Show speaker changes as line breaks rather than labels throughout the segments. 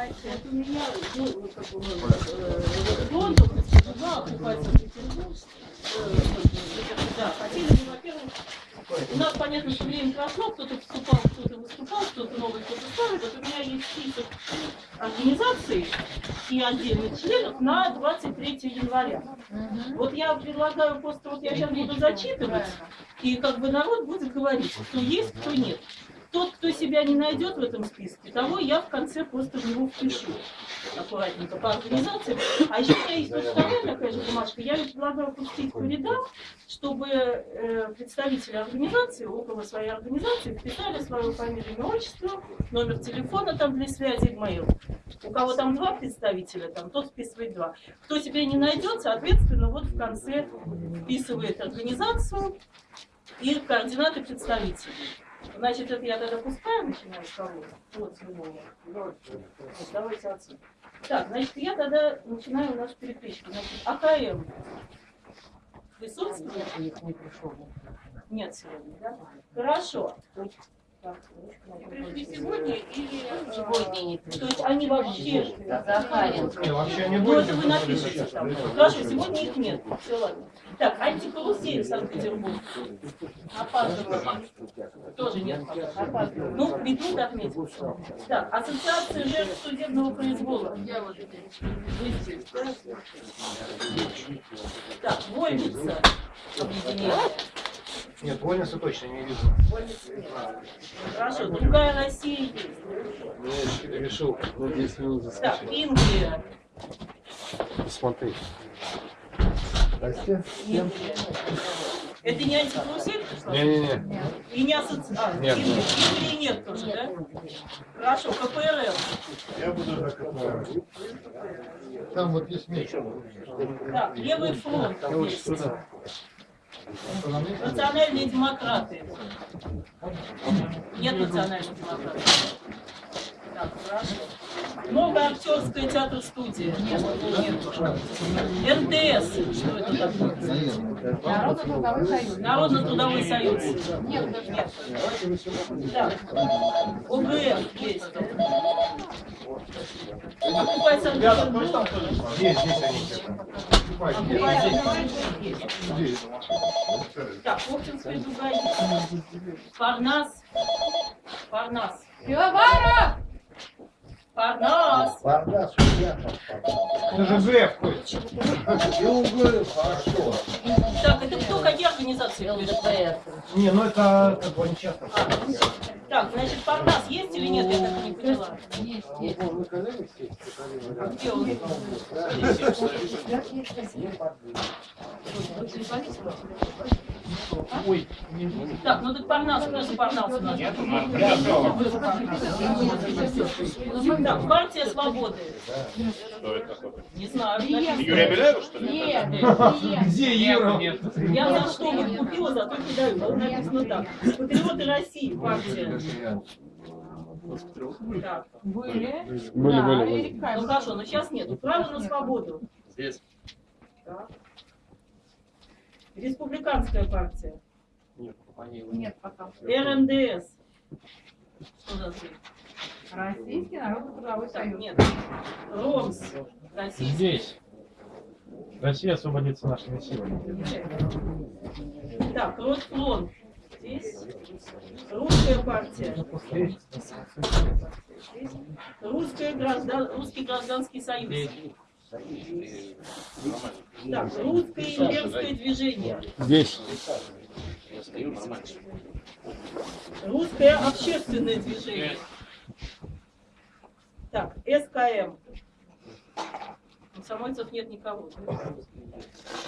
У меня, ну, как бы, э, Лондон, два оккупация Петербург, э, да, во-первых, у нас, понятно, что время прошло, кто-то вступал, кто-то выступал, кто-то новый, кто-то старый. Вот у меня есть список организаций и отдельных членов на 23 января. Вот я предлагаю просто, вот я сейчас буду зачитывать, и как бы народ будет говорить, кто есть, кто нет. Тот, кто себя не найдет в этом списке, того я в конце просто в него впишу. Аккуратненько по организациям. А еще у меня есть тут вторая такая же бумажка. Я предлагаю пустить по рядам, чтобы э, представители организации, около своей организации, вписали свою фамилию, имя, отчество, номер телефона там для связи, имейл. У кого там два представителя, там тот вписывает два. Кто себя не найдет, соответственно, вот в конце вписывает организацию и координаты представителей. Значит, это я тогда пускаю, начинаю с кого? Вот, с любого. Вот, давайте отсюда. Так, значит, я тогда начинаю нашу перекличку. Значит, АКМ. Присутствует? Нет сегодня, да? Хорошо. Так,
Пришли сегодня или
Сегодня не То есть они вообще...
Захаренко.
Не, вообще не
Ну, это вы напишите там. Хорошо, сегодня их нет. Все, ладно. Так, антикарусель Санкт-Петербург. Опаздываю. Тоже нет. Опаздываю. Ну, минут отметил. Так, ассоциация жертв судебного произвола.
я вот здесь.
Так, Вольница. Объединение.
Нет, Вольница точно не вижу.
Нет. Хорошо, другая Россия есть.
Я решил на 10 минут
Так,
заскочить.
Ингрия.
Посмотреть.
Ингрия. Это не антикарусель?
Не-не-не.
И не ассоциация. А,
Нет.
Ингрии нет тоже, да? Хорошо, КПРФ.
Я буду за КПРФ.
Там вот есть меч.
Так, Левый фронт.
Я лучше сюда.
Национальные демократы. Нет национальных демократов. Так, хорошо. Новая актерская театр-студия. Нет, нет. НТС. Что это такое?
Народно-трудовой союз.
Народно-трудовой союз.
Нет, даже нет.
Так. ОГФ есть. Окупай Санкт-Петербург.
Здесь, здесь они где-то.
Окупай Санкт-Петербург есть. Так, Оптинская дуга есть. Парнас. Парнас.
Пивоваров!
Парнас.
Бардас, судья.
Это же ГФ ходит.
И углы, хорошо.
Так, это кто, какие организации?
ЛДПР.
Не, ну это как бы нечестно.
А, так, значит, Парнас есть или нет, я так не поняла.
Есть, есть.
Где он?
Ой,
Так, ну так Парнас, кто за Парнас у нас? Так, партия свободы.
Что это такое?
Не знаю.
Юрия Беляева, что ли?
Нет, нет.
где Юра?
Я за что вот купила, зато кидаю. Вот написано так. Патриоты России, партия. Так.
Были.
Были,
Да,
были.
Ну хорошо, но сейчас нету. Право на свободу.
Здесь.
Так. Республиканская партия.
Нет, пока.
РНДС. Что за цвет?
Российский народно-трудовой
Так,
союз.
нет. РОМС. Российский.
Здесь. Россия освободится нашими силами.
Так, Росфлон. Здесь. Русская партия. Здесь. Русская граждан... Русский гражданский союз. Так, русское имперское движение.
Здесь.
Русское общественное движение. Так, СКМ. Комсомольцев нет никого.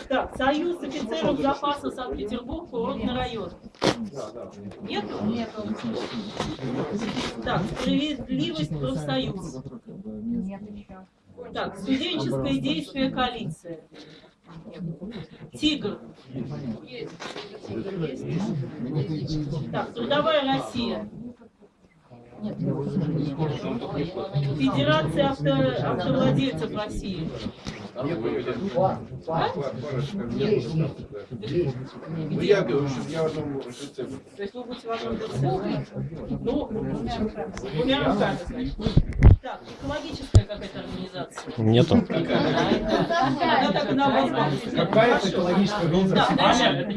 Так, Союз офицеров запаса Санкт-Петербург, курортный район. Нет?
Нет,
Так, справедливость профсоюз.
нет еще.
Так, студенческое действие коалиция. Тигр. Так, трудовая Россия. Федерация авто, автовладельцев России.
Ну, я говорю, что я в одном лице.
То есть вы будете в одном лице. Ну, двумя руками, значит. Так, экологическая какая-то организация.
Нету.
Вас
Какая-то экологическая организация. это.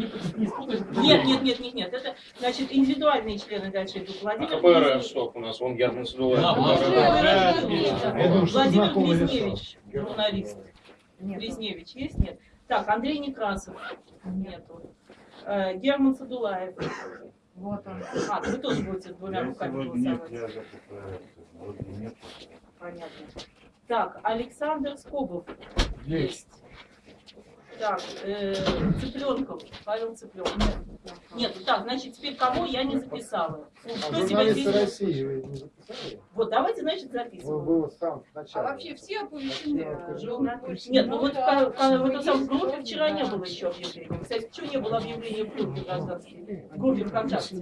Нет, нет, нет, нет, нет. Это, значит, индивидуальные члены дальше идут.
А
Владимир
какой
Близневич.
Ростов у нас? Вон Герман Садулаев.
Да,
Владимир. Близневич, журналист.
Нет.
Близневич есть? Нет. Так, Андрей Некрасов. Нету. Э, Герман Садулаев.
Вот он.
А, вы тоже будете с двумя руками голосовать. Понятно. Так, Александр Скобов. Есть. Так, э, Цыпленков, Павел Цыпленков. Нет, так, значит, теперь кого я не записала? Ну,
А
Кто себя здесь...
России вы не записали?
Вот, давайте, значит,
Вы
записываем.
было сам
А вообще все оповещены?
Нет, ну вот в, ка- в, этом самом группе вчера не было еще объявления. Кстати, почему не было объявления в группе гражданской? В группе ВКонтакте.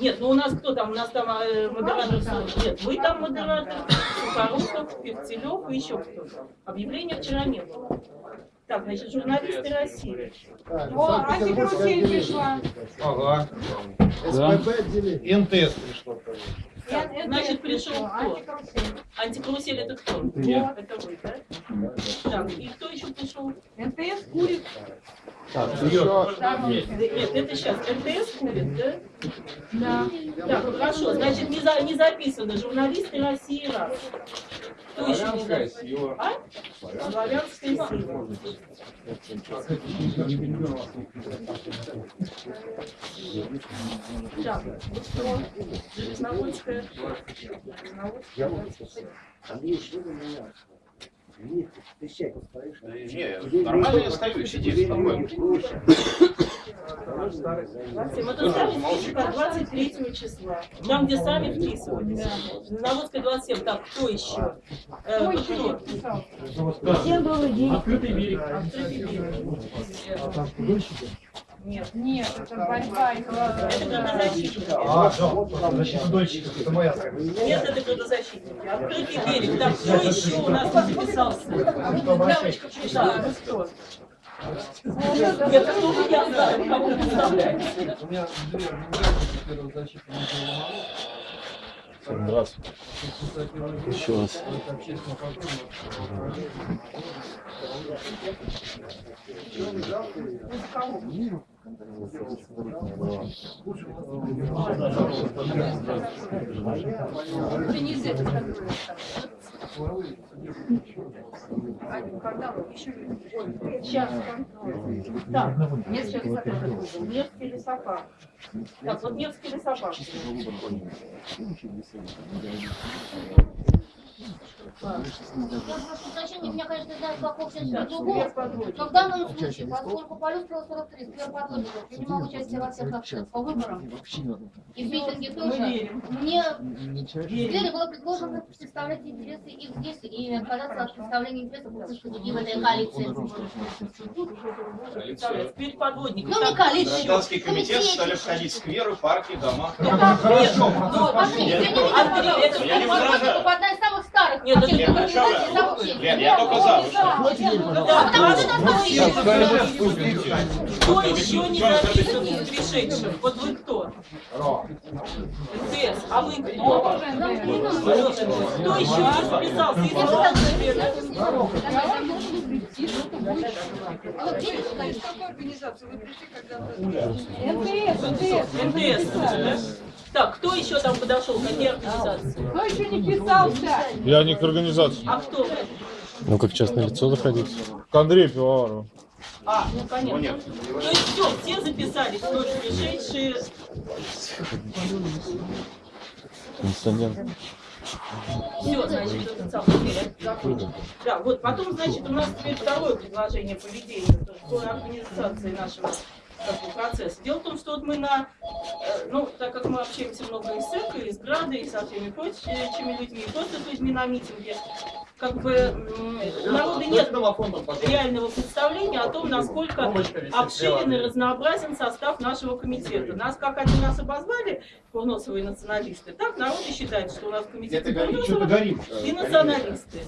Нет, ну у нас кто там? У нас там э, модератор. Нет, вы там модератор, Сухоруков, Певцелев и еще кто-то. Объявления вчера не было. Так, значит, журналисты России.
Так,
О, антикарусель
отделение.
пришла.
Ага.
СПБ отделение.
НТС пришло.
Значит, пришел кто?
Антикарусель.
Антикарусель это кто?
Я.
Это вы, да? Так, и кто еще пришел?
МТС курит.
Еще
Там
Нет, это сейчас МТС курит, да?
Да.
Так, хорошо, значит, не, за, не записано. Журналисты России раз. Кто еще не записан? А? Славянская сила. Так, вот кто? Железноводская. Железноводская.
Не, нормально я стою, сидеть, спокойно.
Это статистика 23 числа. Там, где сами вписывались. Железноводская 27. Так, кто еще? Э,
Кто
вот
еще не
кто?
подписался?
Открытый берег.
Открытый берег. Нет.
Нет, это борьба
Это
экологии.
градозащитники.
А, да, защита дольщиков, это моя.
Нет, это градозащитники. Открытый берег. Так, кто еще у нас не записался? Девочка пришла. Ну кто? Нет, это тоже я знаю, кого представляете.
у меня две организации первого защиты
Здравствуйте. Еще раз.
Сейчас. Так, Невский лесопарк. Невский лесопарк. Так, вот Невский лесопарк.
Уточнение, меня, конечно, знаю, как общество другого. Но в данном случае, поскольку полюс 43 Сбер подводников принимал участие во всех акциях по выборам и в митинге
Мы
тоже,
верим.
мне. Сбере было предложено представлять интересы их здесь и отказаться от представления интересов в этой коалиции.
Теперь подводник.
Ну, не
Так,
коалиция.
Гражданский комитет стали входить в скверы, парки, дома.
Нет, ну,
извините,
Андрей, это
я не
одна из самых старых
Нет,
Лен, я только за.
Потому что нас
Кто еще не записан из пришедших? Вот вы кто? МТС. А вы кто? Кто еще не записался?
А вот видите,
МТС, МТС.
МТС, да? Так, кто еще там подошел? Какие организации?
Кто еще не писался?
Я не к организации.
А кто?
Ну, как частное лицо заходить.
К Андрею Пивоварову.
А, ну понятно. То есть все, все записались, тоже пришедшие.
Кондиционер.
Все, значит, этот самый закончен. Да, вот потом, значит, у нас теперь второе предложение поведения по организации нашего как бы, процесса. Дело в том, что вот мы на, э, ну, так как мы общаемся много и с ЭКО, и с ГРАДой, и со всеми прочими людьми, и просто с людьми на митинге, как бы у народа нет реального представления о том, насколько обширен и разнообразен состав нашего комитета. Нас как один раз обозвали курносовые националисты, так народ и считает, что у нас
Что-то
Курносова и националисты.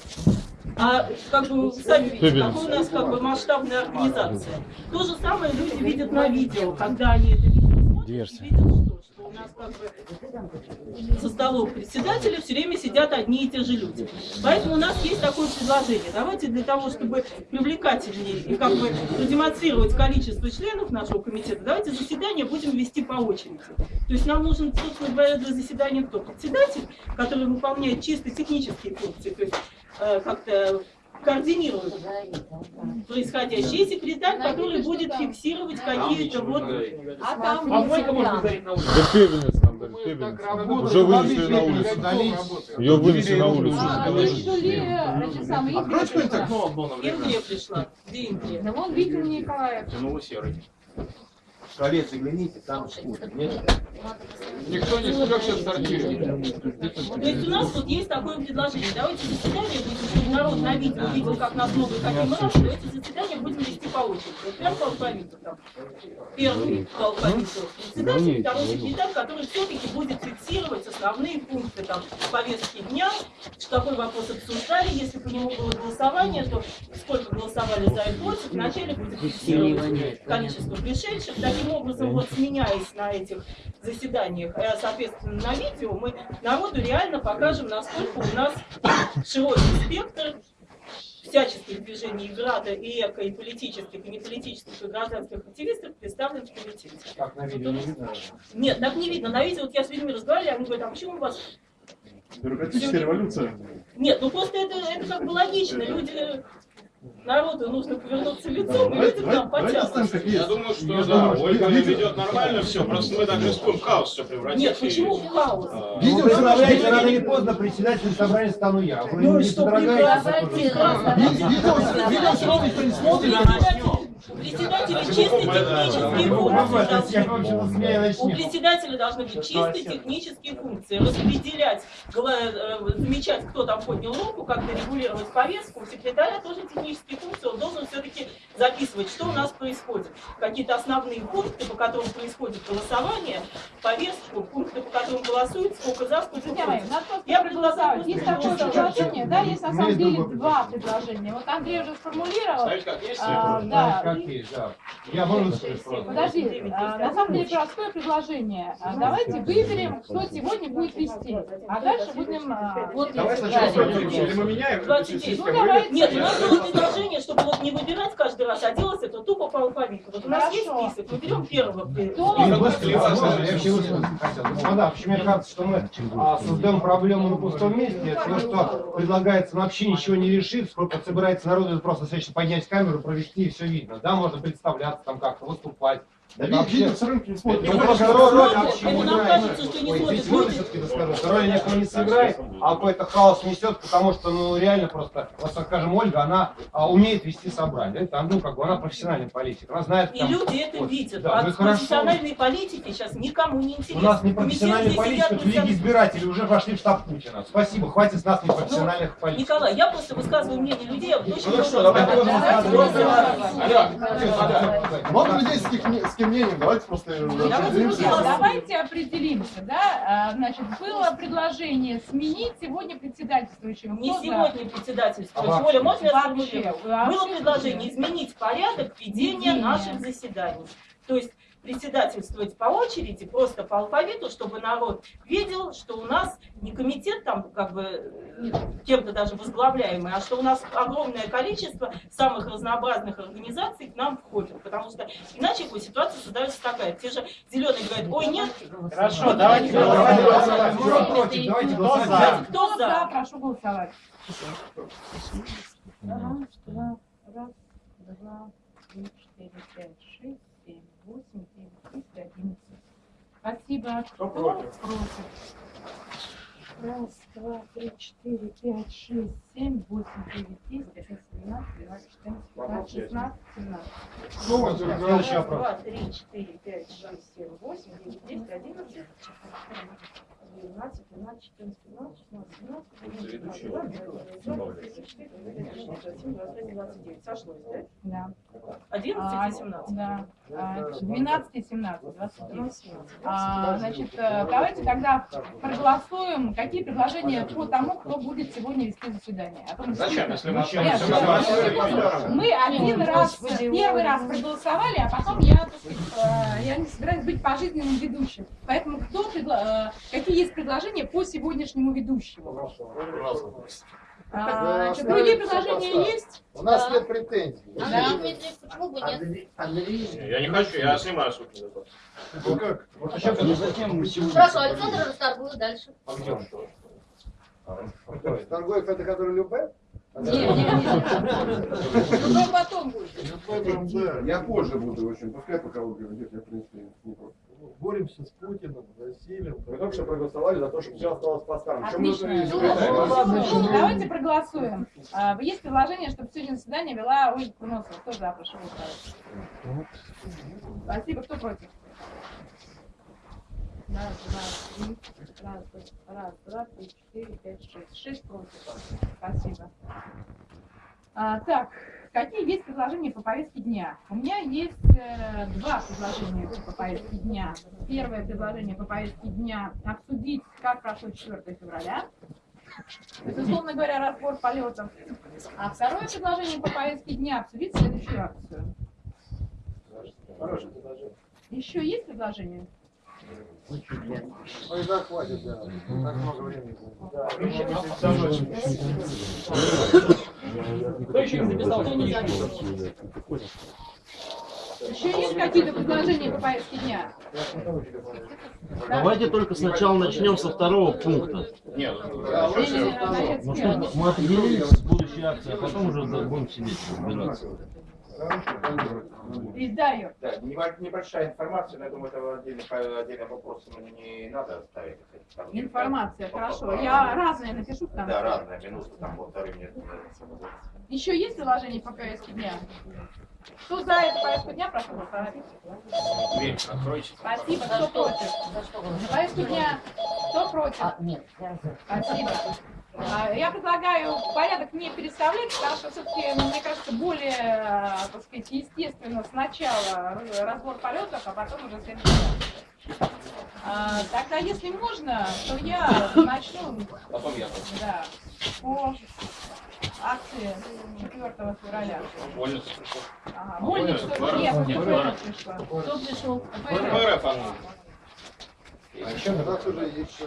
А как бы сами видите, какая у нас как бы масштабная организация. То же самое люди видят на видео, когда они это видео смотрят, видят, что, что у нас как бы со столов председателя все время сидят одни и те же люди. Поэтому у нас есть такое предложение. Давайте для того, чтобы привлекательнее и как бы продемонстрировать количество членов нашего комитета, давайте заседание будем вести по очереди. То есть нам нужен, собственно говоря, для заседания кто? Председатель, который выполняет чисто технические функции, то есть как-то координирует происходящее, и секретарь, который будет фиксировать какие-то вот...
А там
А Мойка может дарить на улице.
Да пепельниц нам дали, пепельниц. Уже вынесли на улицу. Ее вынесли на улицу.
А, вы что ли, эти самые, Ингрия пришла?
Ну.
Где?
Да вон Виктор Николаев.
Тянуло серый.
Шалец, загляните, там скучно. Нет?
Никто не смог сейчас сортировать.
То есть у нас тут есть такое предложение. Давайте заседание будем, чтобы народ на видео видел, как нас много и какие мы разные. Давайте заседание будем вести по очереди. Вот прям по алфавиту там. Первый по алфавиту. Председатель, второй секретарь, который все-таки будет фиксировать основные пункты там повестки дня, какой вопрос обсуждали, если по нему было голосование, то сколько голосовали за и против, вначале будет фиксировать количество пришедших. Таким образом, вот сменяясь на этих заседаниях, э, соответственно, на видео, мы народу реально покажем, насколько у нас широкий спектр всяческих движений и града, и эко, и политических, и неполитических, и гражданских активистов представлен в комитете.
Как на видео не видно?
Нет, так не видно. На видео, вот я с людьми разговаривала, они говорят, а почему у вас...
Бюрократическая революция.
Нет, ну просто это, это как бы логично. Люди, народу нужно повернуться лицом, и люди к нам потянутся.
Я думаю, что да, Ольга ведет нормально все, просто мы так рискуем в хаос все превратить.
Нет, почему в хаос?
А,
Видео составляете рано или поздно, председатель собрания стану я.
Ну,
не
что
дорогая.
Председатели чисто технические
Я
функции
смею
У председателя должны быть чисто технические функции. Распределять, э, замечать, кто там поднял руку, как-то регулировать повестку. У секретаря тоже технические функции. Он должен все-таки записывать, что у нас происходит. Какие-то основные пункты, по которым происходит голосование, повестку, пункты, по которым голосуют, сколько за, сколько против. Я
проголосовать. Есть такое предложение, да, есть на самом деле два предложения. Вот Андрей уже сформулировал.
Ставить как есть?
А,
Знаешь,
да,
да. Я могу сказать просто.
Подожди, а, на самом деле простое предложение. А, Давайте выберем, кто сегодня будет вести, а дальше будем... а, Вот
Давай сначала пойдем, или мы меняем?
29.
Ну, давайте.
Нет, у нас было предложение, чтобы вот не выбирать каждый раз, а делать это тупо по алфавиту. Вот у нас есть список, мы берем первого.
Господа, почему мне кажется, что мы создаем проблему на пустом месте, то, что предлагается вообще ничего не решит, сколько собирается народу, это просто достаточно поднять камеру, провести и все видно. Да, можно представляться там как-то, выступать. Да ну, просто роль вообще
Это
не
нам
играет.
кажется, что не
Ой,
смотрит
можно
люди.
все-таки доскажу, что роль никто не сыграет, а какой-то хаос несет, потому что, ну, реально просто, вот, так скажем, Ольга, она а, умеет вести собрание, это, ну, как бы, она профессиональный политик, она знает,
И
там,
люди это
вот,
видят.
да,
а
ну и хорошо.
профессиональной политики сейчас никому не интересно.
У нас не профессиональные политики, это лиги избирателей уже вошли в штаб Путина. Спасибо, хватит с нас непрофессиональных политиков.
Николай, я просто высказываю мнение людей,
Ну
много
что, давай.
Много людей с, кем мнением, давайте просто
Давайте,
определимся.
Друзья, давайте определимся, да? А, Значит, было предложение сменить сегодня председательствующего.
Не сегодня председательствует.
А
Оля, можно я
Вообще,
сформулирую?
вообще
Было предложение изменить порядок ведения
Ведения.
наших заседаний. То есть председательствовать по очереди, просто по алфавиту, чтобы народ видел, что у нас не комитет там как бы э, кем-то даже возглавляемый, а что у нас огромное количество самых разнообразных организаций к нам входит. Потому что иначе ситуация создается такая. Те же зеленые говорят, ой, нет,
Хорошо, давайте
Давайте
голосовать.
Кто против? Давайте голосовать.
за?
кто за?
Прошу голосовать. Раз, два, раз, два, три, четыре, пять, шесть, семь, восемь, десять, одиннадцать. Спасибо.
Кто против?
Раз, два, три, четыре, пять, шесть, семь, восемь, девять, десять, одиннадцать, двенадцать, тринадцать, четырнадцать, пятнадцать, шестнадцать, семнадцать.
Следующий
Раз,
вопрос.
два, три, четыре, пять, шесть, семь, восемь, девять, десять, одиннадцать. 12, 13, 14, 15, 16, 17, 18, 19, 20, 29. Сошлось, да?
Да.
11
А,
и 17.
Да. А, 12 и 17, 29.
12, 17.
А, значит, э, давайте тогда проголосуем, какие предложения по тому, кто будет сегодня вести заседание. А то мы
Зачем, если мы?
Нет? Мы один раз, первый раз проголосовали, а потом я, э, я не собираюсь быть пожизненным ведущим. Поэтому кто э, какие есть предложения по сегодняшнему ведущему? А, значит, другие предложения есть?
У нас
Да.
нет претензий.
Да.
Андрей почему бы нет?
Я не хочу, я снимаю суд.
Ну как? Вот еще когда-
Хорошо, Александр расторгует дальше.
Торгуев это который Любе?
Нет, нет, нет. Ну, то потом будет.
Я позже буду, в общем, пускай пока вы говорите, я в принципе не против.
Боремся с Путиным, Василием.
Мы только что проголосовали за то, чтобы все осталось по-старому. Чем мы
Отлично. Ну, ну, ну, Давайте проголосуем. А, Есть предложение, чтобы сегодня заседание вела Ольга Куносова. Кто за, прошу голосовать. Спасибо. Кто против? Раз, два, три. Раз, два, раз, два, три, четыре, пять, шесть. Шесть против. Спасибо. А, так, какие есть предложения по повестке дня? У меня есть э, два предложения по повестке дня. Первое предложение по повестке дня – обсудить, как прошло 4 февраля. То есть, условно говоря, разбор полетов. А второе предложение по повестке дня – обсудить следующую акцию.
Хорошее предложение.
Еще есть предложение?
Ну и так хватит, да. Так много времени.
Кто еще не записал, кто не записал? Еще есть какие-то предложения по повестке дня?
Давайте только сначала начнем со второго пункта.
Нет,
Ну, чтобы мы определились с будущей акцией, а потом уже будем сидеть разбираться.
И да,
небольшая информация, но я думаю, это отдельный, по- вопрос ему не надо ставить. Там
Информация,
по-
хорошо.
по-
Я разные напишу там.
Да, разная минута, там полторы минуты.
Еще есть предложения по повестке дня? Кто за эту повестку дня, прошу голосовать.
дверь откройте.
Спасибо.
За
Кто
что?
против?
За что?
За повестку дня. Кто против?
А, нет, я за.
Спасибо. А, Я предлагаю порядок не переставлять, потому что все-таки, мне кажется, более, так сказать, естественно сначала раз- разбор полетов, а потом уже следующий. А, Тогда, если можно, то я начну
Потом я.
да, по акции 4 февраля.
Вольница пришел.
Ага,
А,
Вольница,
ФРФ?
нет,
Нет,
пришла.
Кто пришел?
ФРФ.
Она.
А.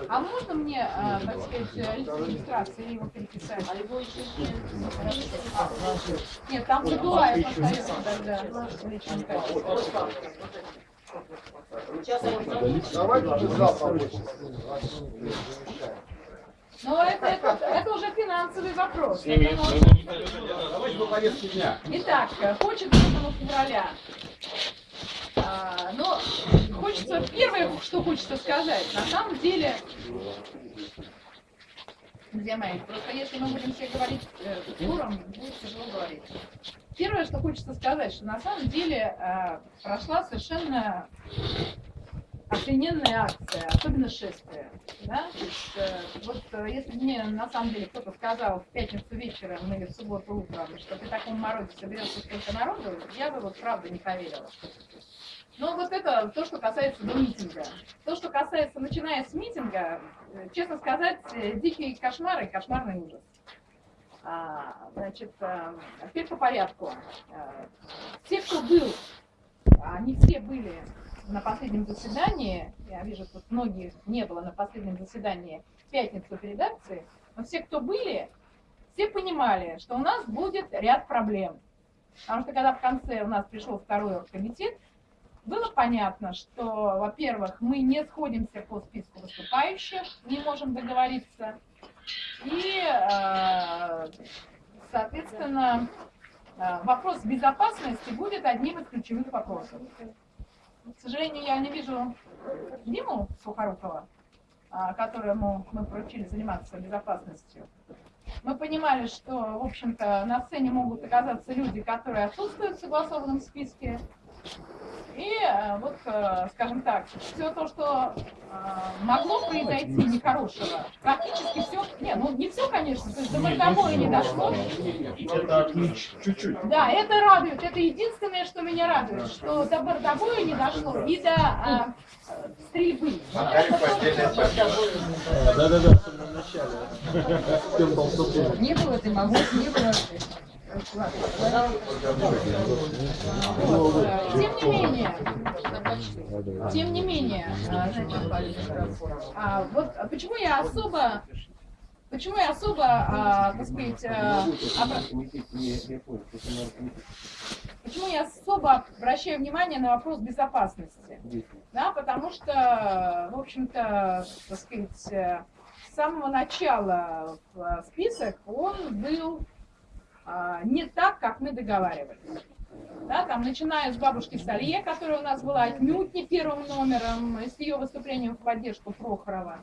А можно мне, а, так сказать, лист регистрации его переписать?
А его еще нет.
Нет, там Бадуаев остается тогда. Личный качество.
Давайте уже.
Но это, это, это уже финансовый вопрос.
Давайте по повестке дня.
Итак, хочет 8 февраля. А, но хочется, первое, что хочется сказать, на самом деле, друзья мои, просто если мы будем все говорить э, туром, будет тяжело говорить. Первое, что хочется сказать, что на самом деле э, прошла совершенно охрененная акция, особенно шествие. Да? Есть, э, вот э, если мне на самом деле кто-то сказал в пятницу вечером или в субботу утром, что при таком морозе соберется столько народу, я бы вот правда не поверила. Но вот это то, что касается до митинга. То, что касается, начиная с митинга, э, честно сказать, дикие кошмары кошмарный ужас. А, значит, теперь по порядку. Те, кто был, они все были на последнем заседании, я вижу, что многих не было на последнем заседании в пятницу перед акцией, но все, кто были, все понимали, что у нас будет ряд проблем. Потому что когда в конце у нас пришел второй оргкомитет, было понятно, что, во-первых, мы не сходимся по списку выступающих, не можем договориться, и, э, соответственно, э, вопрос безопасности будет одним из ключевых вопросов. К сожалению, я не вижу Диму Сухорукова, а, которому мы поручили заниматься безопасностью. Мы понимали, что, в общем-то, на сцене могут оказаться люди, которые отсутствуют в согласованном списке. И э, вот, э, скажем так, все то, что э, могло произойти нехорошего, практически все, не, ну не все, конечно, то есть до бортовой не дошло.
Это. Чуть-чуть.
Да, это радует, это единственное, что меня радует, что до бортовой не дошло и до э, стрельбы.
Да-да-да, в самом начале.
Не было ты могу, не было.
Вот, Тем не менее, тем не менее, значит, а, вот почему я особо, почему я особо, а, так сказать, а, почему я особо обращаю внимание на вопрос безопасности, да, потому что, в общем-то, так сказать, э, с самого начала в список он был не так, как мы договаривались. Да, там, начиная с бабушки Салье, которая у нас была отнюдь не первым номером, с ее выступлением в поддержку Прохорова.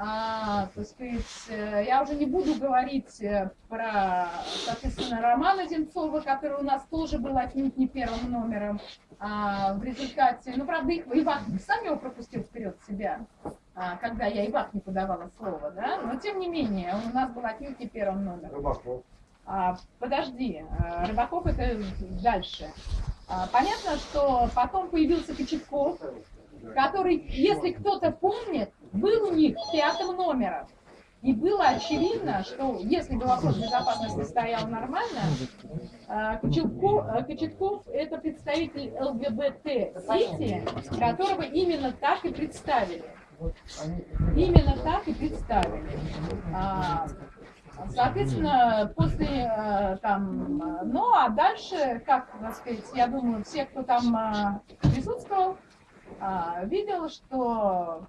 А, так сказать, э, я уже не буду говорить э, про, соответственно, Романа Земцова, который у нас тоже был отнюдь не первым номером. А, в результате, ну, правда, их, Ивак сам его пропустил вперед себя, а, когда я Ивак не подавала слово, да, но тем не менее, он у нас был отнюдь не первым номером.
Рыбаков.
А, подожди, а, Рыбаков это дальше. А, понятно, что потом появился Кочетков, который, если кто-то помнит, был у них пятым номером. И было очевидно, что если бы вопрос безопасности стоял нормально, Кочетков, Кочетков это представитель ЛГБТ-сети, которого именно так и представили. Именно так и представили. Соответственно, после э, там, ну а дальше, как так сказать, я думаю, все, кто там э, присутствовал, э, видел, что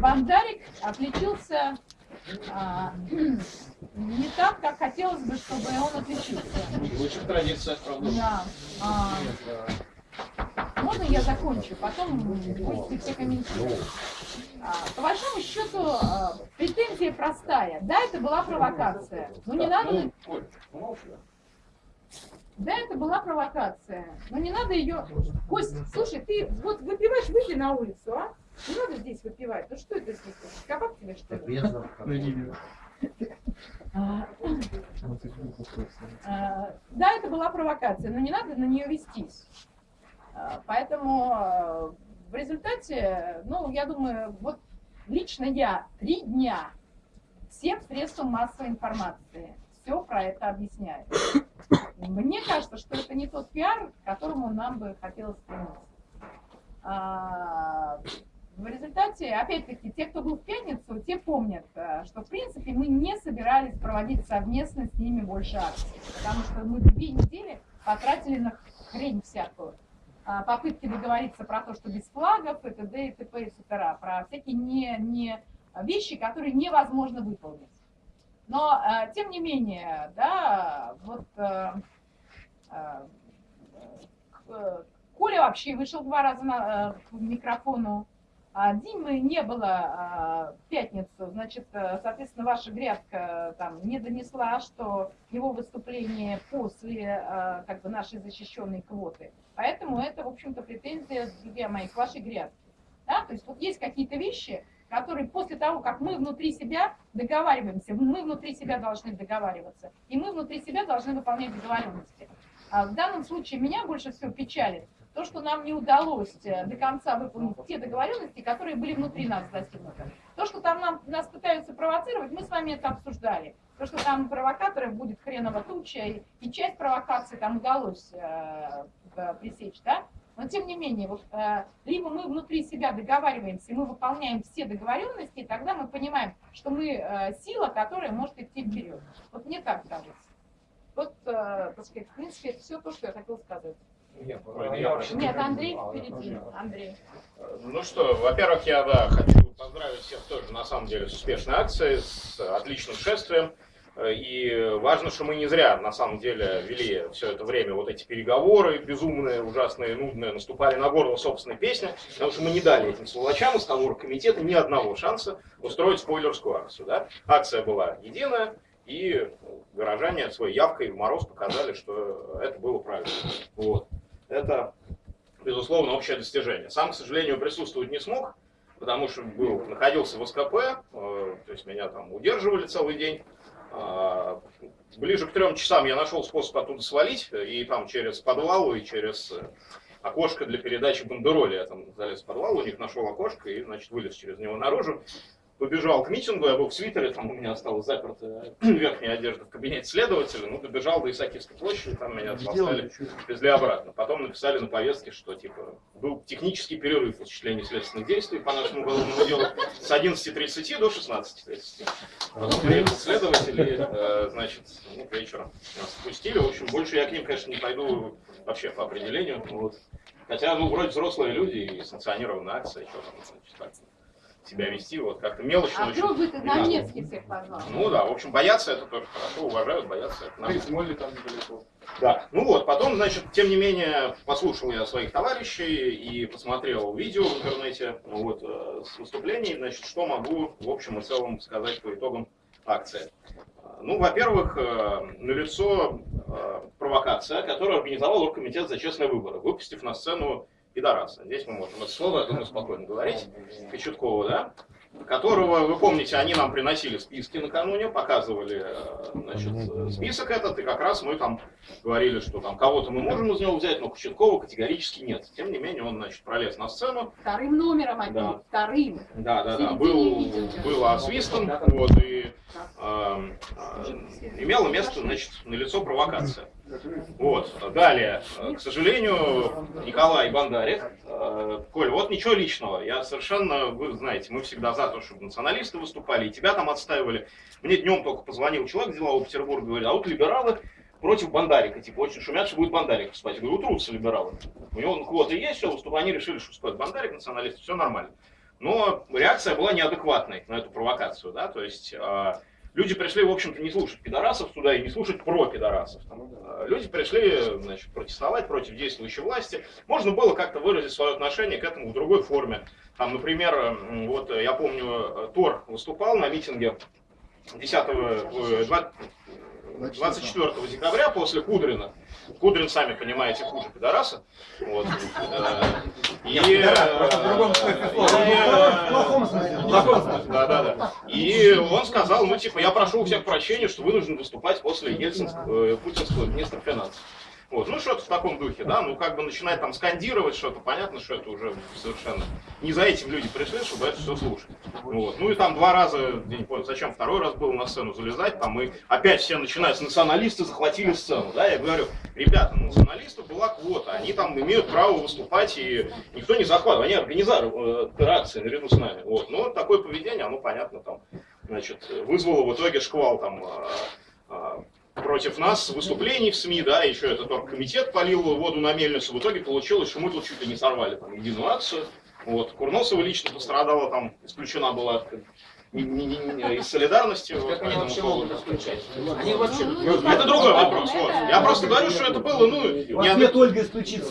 Бандарик отличился э, не так, как хотелось бы, чтобы он отличился.
Лучше традиция, правда.
Да. А, можно я закончу? Потом будете все комментировать. А, По большому счету, а, претензия простая. Да, это была провокация. Но не надо... Да, это была провокация. Но не надо ее... Кость, слушай, ты вот выпиваешь, выйди на улицу, а? Не надо здесь выпивать. Ну что это здесь? Кабак тебе, что ли? А, а, Да, это была провокация, но не надо на нее вестись. Поэтому в результате, ну, я думаю, вот лично я три дня всем средствам массовой информации все про это объясняю. Мне кажется, что это не тот пиар, к которому нам бы хотелось стремиться. А, В результате, опять-таки, те, кто был в пятницу, те помнят, э, что, в принципе, мы не собирались проводить совместно с ними больше акций, потому что мы две недели потратили на хрень всякую. А, Попытки договориться про то, что без флагов, и т.д. и т.п. и с.т.р. Про всякие не, не вещи, которые невозможно выполнить. Но, э, тем не менее, да, вот э, Коля вообще вышел два раза на, к микрофону, а Димы не было а, в пятницу, значит, э, соответственно, ваша грядка там не донесла, что его выступление после э, как бы нашей защищенной квоты. Поэтому это, в общем-то, претензия, друзья мои, к вашей грядке. Да? То есть вот есть какие-то вещи, которые после того, как мы внутри себя договариваемся, мы внутри себя должны договариваться, и мы внутри себя должны выполнять договоренности. А в данном случае меня больше всего печалит то, что нам не удалось э, до конца выполнить те договоренности, которые были внутри нас достигнуты. То, что там нам, нас пытаются провоцировать, мы с вами это обсуждали. То, что там провокаторов будет хреново туча, и, и часть провокаций там удалось э, э, пресечь, да? Но тем не менее, вот, э, либо мы внутри себя договариваемся, мы выполняем все договоренности, и тогда мы понимаем, что мы э, сила, которая может идти вперед. Вот мне так кажется. Вот, э, так сказать, в принципе, это все то, что я хотела сказать.
Я.
Нет, Андрей впереди. Андрей.
Ну что, во-первых, я да, хочу поздравить всех тоже, на самом деле, с успешной акцией, с отличным шествием. Э, И важно, что мы не зря, на самом деле, вели все это время вот эти переговоры безумные, ужасные, нудные, наступали на горло собственной песни, потому что мы не дали этим сволочам из того комитета ни одного шанса устроить спойлерскую акцию. Да? Акция была единая, и горожане своей явкой в мороз показали, что это было правильно. Вот. Это безусловно, общее достижение. Сам, к сожалению, присутствовать не смог, потому что был, находился в СКП, э, то есть меня там удерживали целый день. А, ближе к трем часам я нашел способ оттуда свалить, и там через подвал и через э, окошко для передачи бандероли. Я там залез в подвал, у них нашел окошко и, значит, вылез через него наружу побежал к митингу, я был в свитере, там у меня осталась заперта верхняя одежда в кабинете следователя, ну, добежал до Исаакиевской площади, там меня послали, везли обратно. Потом написали на повестке, что, типа, был технический перерыв в осуществлении следственных действий по нашему уголовному делу с 11.30 до 16.30. Потом приехал следователь, и, э, значит, ну, к вечеру нас отпустили. В общем, больше я к ним, конечно, не пойду вообще по определению. Вот. Хотя, ну, вроде взрослые люди и санкционированная акция, что там, значит, так себя вести, вот как-то мелочно.
А вдруг бы ты на Невский всех позвал?
Ну да, в общем, бояться это тоже хорошо, уважают, бояться это.
Смолли там недалеко.
Да, ну вот, потом, значит, тем не менее, послушал я своих товарищей и посмотрел видео в интернете, ну вот, э, с выступлений, значит, что могу в общем и целом сказать по итогам акции. Ну, во-первых, э, налицо э, провокация, которую организовал Оргкомитет за честные выборы, выпустив на сцену пидораса. Здесь мы можем это слово, я думаю, спокойно говорить. Кочеткова, да? которого, вы помните, они нам приносили списки накануне, показывали э, значит, список этот, и как раз мы там говорили, что там кого-то мы можем из него взять, но Кочеткова категорически нет. Тем не менее, он, значит, пролез на сцену.
Вторым номером опять, да. вторым.
Да, да, да, был, был освистан, вот, и э, э, имело место, значит, на лицо провокация. Вот. Далее, к сожалению, Николай Бандарик, э, Коль, вот ничего личного. Я совершенно, вы знаете, мы всегда за то, чтобы националисты выступали, и тебя там отстаивали. Мне днем только позвонил человек делового Петербурга, говорит, а вот либералы против Бандарика, типа, очень шумят, что будет Бандарик выступать. Я говорю, утрутся либералы. У него квоты есть, все, выступают, они решили, что выступает Бандарик, националисты, все нормально. Но реакция была неадекватной на эту провокацию, да, то есть а, Люди пришли, в общем-то, не слушать пидорасов туда и не слушать про пидорасов. Э, люди пришли значит, протестовать против действующей власти. Можно было как-то выразить свое отношение к этому в другой форме. Там, например, вот я помню, Тор выступал на митинге 10, 24 декабря после Кудрина. Кудрин, сами понимаете, хуже пидораса. Вот. И... Да, да, да. И он сказал, ну, типа, я прошу у всех прощения, что вынужден выступать после ельцинского, э, путинского министра финансов. Вот, ну что-то в таком духе, да, ну как бы начинает там скандировать что-то, понятно, что это уже совершенно не за этим люди пришли, чтобы это все слушать. Вот. Ну и там два раза, я не понял, зачем второй раз было на сцену залезать, там мы опять все начинают, националисты захватили сцену, да, я говорю, ребята, ну, националистов была квота, они там имеют право выступать, и никто не захватывает, они организаторы э, акции наряду с нами, вот, но такое поведение, оно, понятно, там, значит, вызвало в итоге шквал там э, э, против нас выступлений в СМИ, да, еще этот оргкомитет полил воду на мельницу. В итоге получилось, что мы тут чуть ли не сорвали там единую акцию. Вот. Курносова лично пострадала, там исключена была из солидарности.
Как они вообще могут исключать? Они вообще...
Ну, это другой вопрос. Вот. Я просто говорю, что это было, ну,
Ольга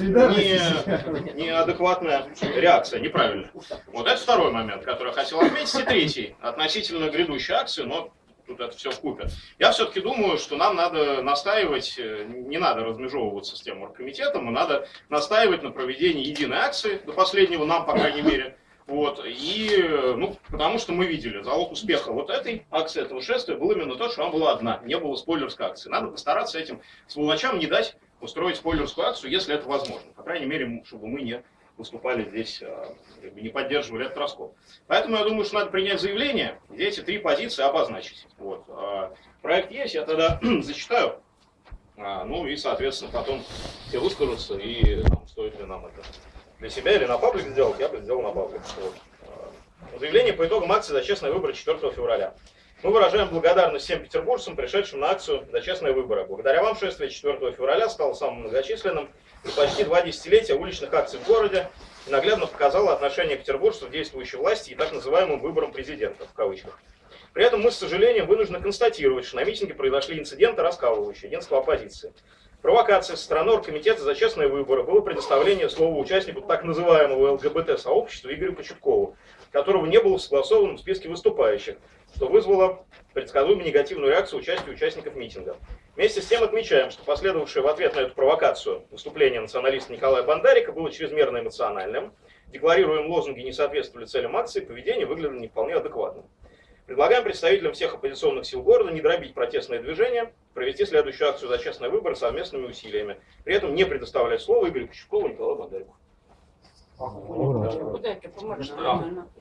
не, неадекватная реакция, неправильно. Вот это второй момент, который я хотел отметить. И третий, относительно грядущей акции, но тут это все купе. Я все-таки думаю, что нам надо настаивать, э, не надо размежевываться с тем оргкомитетом, и надо настаивать на проведении единой акции, до последнего нам, по крайней мере. Вот, и, ну, потому что мы видели, залог успеха вот этой акции, этого шествия был именно то, что она была одна, не было спойлерской акции. Надо постараться этим сволочам не дать устроить спойлерскую акцию, если это возможно. По крайней мере, чтобы мы не выступали здесь, а, не поддерживали этот раскол. Поэтому я думаю, что надо принять заявление, где эти три позиции обозначить. Вот. А, проект есть, я тогда зачитаю. А, ну и, соответственно, потом все выскажутся, и там, стоит ли нам это для себя или на паблик сделать, я бы сделал на паблик. Вот. Заявление по итогам акции за честные выборы 4 февраля. Мы выражаем благодарность всем петербуржцам, пришедшим на акцию за честные выборы. Благодаря вам шествие 4 февраля стало самым многочисленным почти два десятилетия уличных акций в городе наглядно показало отношение петербуржцев к действующей власти и так называемым выборам президента, в кавычках. При этом мы, с сожалением, вынуждены констатировать, что на митинге произошли инциденты, раскалывающие единство оппозиции. Провокация со стороны Оргкомитета за честные выборы было предоставление слова участнику так называемого ЛГБТ-сообщества Игорю Кочеткову, которого не было в согласованном списке выступающих, что вызвало предсказуемо негативную реакцию участия участников митинга. Вместе с тем отмечаем, что последовавшее в ответ на эту провокацию выступление националиста Николая Бандарика было чрезмерно эмоциональным. Декларируем лозунги не соответствовали целям акции, поведение выглядело не вполне адекватным. Предлагаем представителям всех оппозиционных сил города не дробить протестное движение, провести следующую акцию за честный выбор совместными усилиями. При этом не предоставлять слово Игорю Кочевкову и Николаю Бандарику.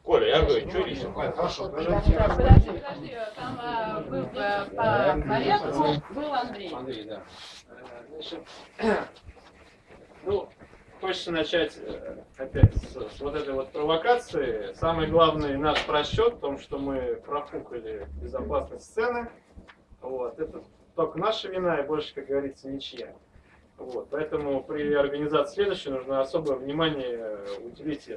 Коля, я говорю, что лично?
Хорошо.
Так, подожди, подожди, там был по порядку, был Андрей.
Андрей, да. Значит, ну, хочется начать э, опять с, с вот этой вот провокации. Самый главный наш просчет в том, что мы профукали безопасность сцены. Вот, это только наша вина и больше, как говорится, ничья. Вот, поэтому при организации следующей нужно особое внимание уделить.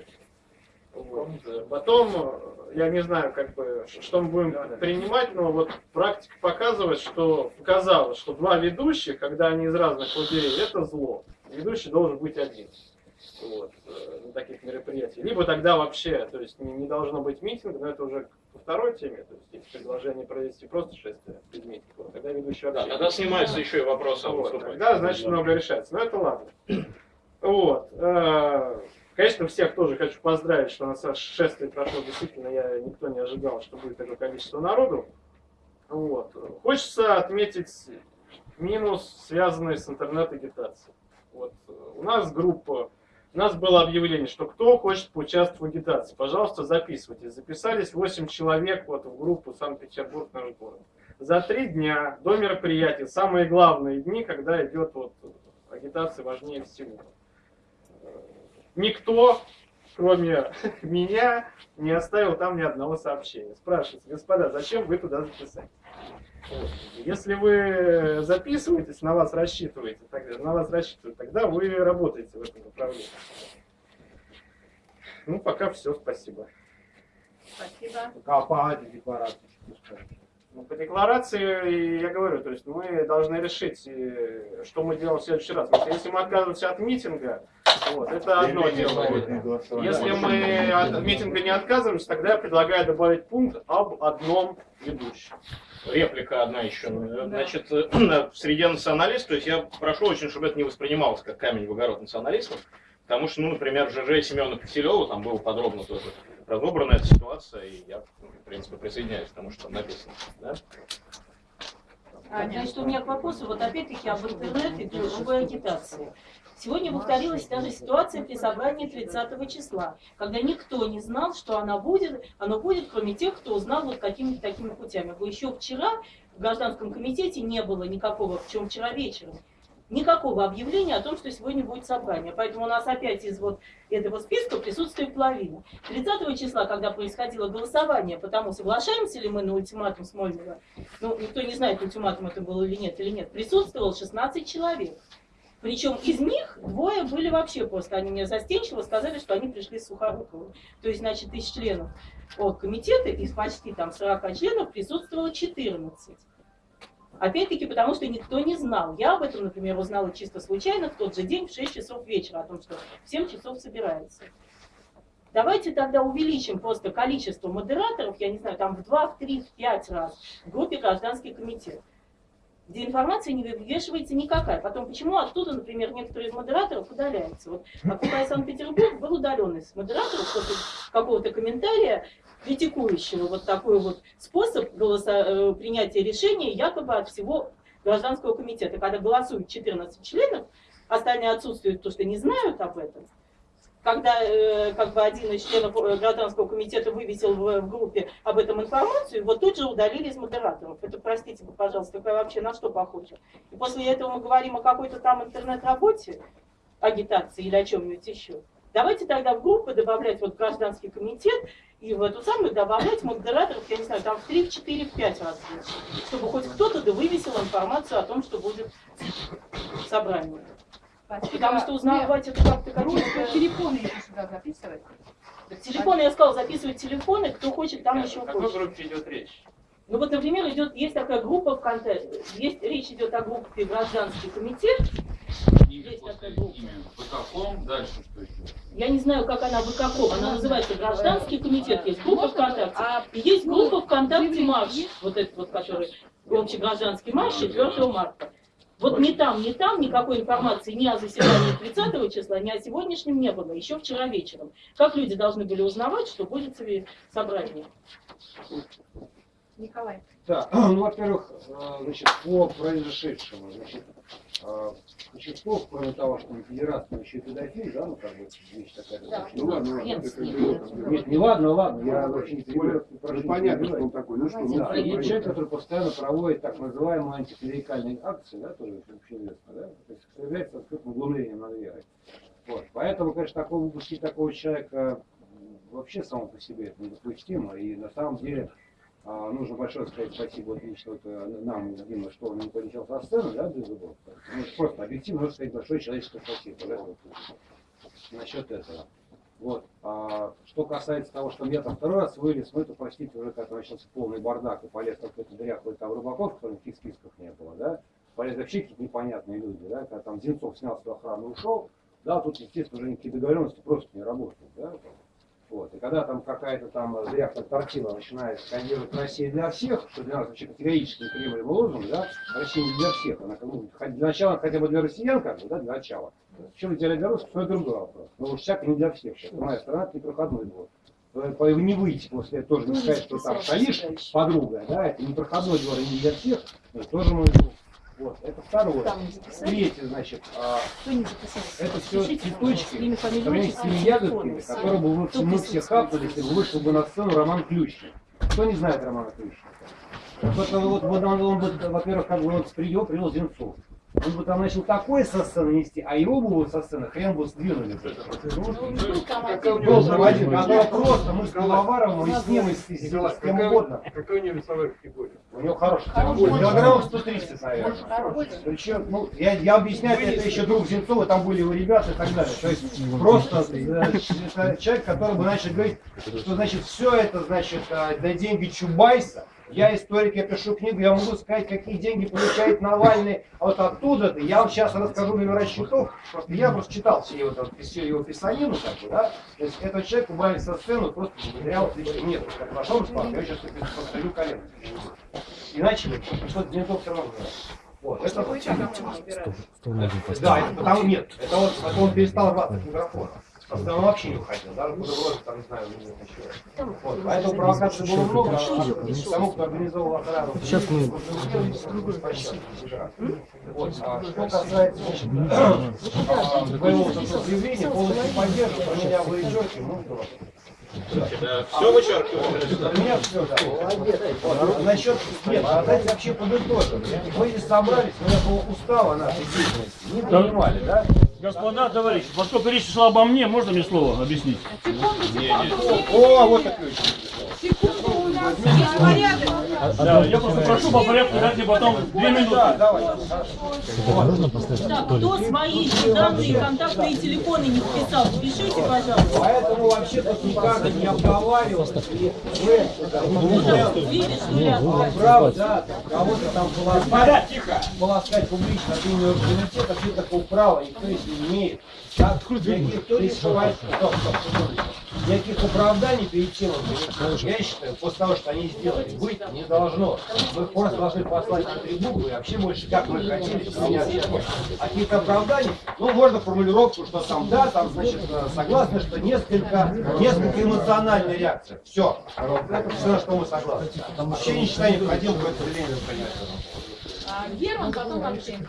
Вот. э, Потом, э, я не знаю, как бы, что мы будем принимать, но вот практика показывает, что показалось, что два ведущих, когда они из разных лагерей, это зло. Ведущий должен быть один вот, э, на таких мероприятиях. Либо тогда вообще, то есть не, не должно быть митинга, но это уже по второй теме, то есть есть предложение провести просто шествие митинга, вот тогда ведущий
Да,
вообще.
тогда снимается еще и вопрос о
Вот, тогда, значит, много решается. Но это ладно. Вот. э, Конечно, всех тоже хочу поздравить, что у нас шествие прошло. Действительно, я никто не ожидал, что будет такое количество народу. Вот. Хочется отметить минус, связанный с интернет-агитацией. Вот. У нас группа, у нас было объявление, что кто хочет поучаствовать в агитации, пожалуйста, записывайтесь. Записались 8 человек вот, в группу Санкт-Петербург наш город. За три дня до мероприятия, самые главные дни, когда идет вот, агитация важнее всего. Никто, кроме меня, не оставил там ни одного сообщения. Спрашивается, господа, зачем вы туда записались? Если вы записываетесь, на вас рассчитываете, тогда, на вас рассчитывают, тогда вы работаете в этом направлении. Ну, пока все, спасибо.
Спасибо.
А по
Ну, по декларации, я говорю, то есть мы должны решить, э, что мы делаем в следующий раз. Потому что если мы отказываемся от митинга, вот, это одно дело. Если мы от митинга не отказываемся, тогда я предлагаю добавить пункт об одном ведущем.
Реплика одна еще. Значит, э, в среде националистов, то есть я прошу очень, чтобы это не воспринималось как камень в огород националистов, потому что, ну, например, ЖЖ Семена Киселева, там было подробно тоже разобрана эта ситуация, и я, ну, в принципе, присоединяюсь к тому, что написано. Да?
Значит, у меня к вопросу, вот опять-таки об интернете и другой агитации. Сегодня повторилась та же ситуация при собрании 30 числа, когда никто не знал, что она будет, оно будет, кроме тех, кто узнал вот какими-то такими путями. Еще вчера в гражданском комитете не было никакого, причем вчера вечером, никакого объявления о том, что сегодня будет собрание. Поэтому у нас опять из вот этого списка присутствует половина. 30 числа, когда происходило голосование, потому соглашаемся ли мы на ультиматум Смольного, ну, никто не знает, ультиматум это был или нет, или нет, присутствовало 16 человек. Причем из них двое были вообще просто, они мне застенчиво сказали, что они пришли с Сухоруковым. То есть, значит, из членов комитета, из почти там 40 членов присутствовало 14. Опять-таки, потому что никто не знал. Я об этом, например, узнала чисто случайно в тот же день в 6 часов вечера, о том, что в 7 часов собирается. Давайте тогда увеличим просто количество модераторов, я не знаю, там в 2, в 3, в 5 раз в группе гражданский комитет где информация не вывешивается никакая. Потом, почему оттуда, например, некоторые из модераторов удаляются? Вот Окупай Санкт-Петербург был удален из модераторов после какого-то комментария, критикующего вот такой вот способ голоса, э, принятия решения якобы от всего гражданского комитета. Когда голосуют 14 членов, остальные отсутствуют, потому что не знают об этом. Когда э, как бы один из членов э, гражданского комитета вывесил в, в группе об этом информацию, его тут же удалили из модераторов. Это, простите, пожалуйста, это вообще на что похоже? И после этого мы говорим о какой-то там интернет-работе, агитации или о чем-нибудь еще. Давайте тогда в группы добавлять вот гражданский комитет и в эту самую добавлять модераторов, я не знаю, там в 3, в 4, в 5 раз больше, чтобы хоть кто-то да вывесил информацию о том, что будет собрание. Потому что узнавать это как-то какие-то...
телефоны еще сюда записывать.
Так Телефоны, я сказала, записывать телефоны, кто хочет, там еще
О какой
хочет.
группе идет речь?
Ну вот, например, идет, есть такая группа ВКонтакте, есть, речь идет о группе «Гражданский комитет», Есть такая группа.
имя. Выкаком, дальше что еще?
Я не знаю, как она выкаком. Она называется гражданский комитет. Есть группа? ВКонтакте.
А
И есть группа ВКонтакте марш. Вот этот вот, который общегражданский марш 4 марта. Вот ни там, ни там никакой информации ни о заседании 30 числа, ни о сегодняшнем не было, еще вчера вечером. Как люди должны были узнавать, что будет собрание?
Николай.
Да, ну, во-первых, э, значит, по произошедшему, значит, э, Кочетков, кроме того, что он федерация, он еще и педофил, да, ну, как бы, вещь такая.
Да.
Ну, ладно, ладно, бы- Нет, не ладно, ладно, я вообще не
Более-
прошу
Ну, понятно, что он такой. Ну что, ну,
Да, и человек, который постоянно проводит так называемые антиклерикальные акции, да, тоже общеизвестно, да, то есть является открытым углублением над верой. Вот. Поэтому, конечно, такого выпустить такого человека вообще само по себе это недопустимо. И на самом деле а, нужно большое сказать спасибо вот нам, Дима, что он не полетел со сцены, да, без зубов. Ну, просто объективно нужно сказать большое человеческое спасибо. Да, вот, насчет этого. Вот. А что касается того, что я там второй раз вылез, ну это, простите, уже как начался полный бардак и полез какой-то дряхлый там рыбаков, которых в списках не было, да, полез вообще какие-то непонятные люди, да, когда там Зинцов снял свою охрану и ушел, да, тут, естественно, уже никакие договоренности просто не работают, да, вот. И когда там какая-то там дряхлая тортила начинает скандировать «Россия для всех», что для нас вообще категорически неприемлемый лозунг, да, Россия не для всех, она хоть для начала хотя бы для россиян, как бы, да, для начала. Чем для русских, то это другой вопрос. Но уж всяко не для всех. Сейчас моя страна это непроходной двор. Не выйти после этого тоже не сказать, что там стоишь, подруга, да, это непроходной двор и не для всех, тоже мой друг. Вот, это второе. Третье, значит, а, это все цветочки, с ягодками,
все.
которые бы мы, все хапнули, если бы вышел бы на сцену Роман Ключник. Кто не знает Романа Ключника? Вот, он, вот, он, он бы, во-первых, как бы вот привел, привел Зинцов. Он бы там начал такое со сцены нести, а его бы вот со сцены хрен бы сдвинули. бы. Был проводник, который просто мы с Пивоваровым и с ним, и с, и с- с кем угодно.
Какая у него весовая категория?
У него хороший
Хороший.
килограмм. Килограмм 130, наверное. Причем, ну, я, я объясняю, это еще друг Зинцова, там были его ребята и так далее. То есть просто э, это человек, который бы начал говорить, что значит все это, значит, э, на деньги Чубайса. Я историк, я пишу книгу, я могу сказать, какие деньги получает Навальный вот оттуда-то. Я вам сейчас расскажу номера счетов, просто я просто читал все его, там, всю его писанину, как бы, да. То есть этот человек убрали со сцены просто благодаря вот. Нет, как вошел Руслан, я сейчас посмотрю колено. Иначе что-то Зинцов все равно. Вот, это да, это потому нет. Это вот он перестал рваться от микрофона. Он вообще не уходил, даже бутерброды там, не знаю, не еще. Вот, поэтому провокаций было много, а тому, кто организовал охрану. Сейчас мы... Вот, а что касается вот этого заявления, полностью поддерживаю, про меня вы идете, ну.
Да, все вычеркиваю.
У меня все, да. Вот, а насчет, нет, а давайте вообще подытожим. Мы здесь собрались, меня было устава нашей деятельности, не понимали, да?
Господа, товарищи, поскольку речь шла обо мне, можно мне слово объяснить?
О, вот ключ.
Секунду, у нас есть порядок.
Да, я просто прошу по порядку дать мне потом две минуты.
Да, давай.
Так, кто свои данные, контактные телефоны не вписал, пишите, пожалуйста.
Поэтому вообще тут никак не обговаривалось. И вы,
Ну, там, видишь, что я...
право, да, кого-то там полоскать, публично от имени университета, вообще такого права никто если не имеет. Да? Никаких, кто не скрывает, стоп, стоп, секунду. Никаких оправданий перед тем, я считаю, после того, что они сделали, быть не должно. Мы просто должны послать на трибуну и вообще больше, как мы хотели, они общались. А какие-то оправдания, ну, можно формулировку, что там, да, там, значит, э, согласны, что несколько, несколько эмоциональная реакция. Все. Это все, на что мы согласны. Вообще не считаю необходимым какое-то заявление принять.
А, Герман, потом Максим.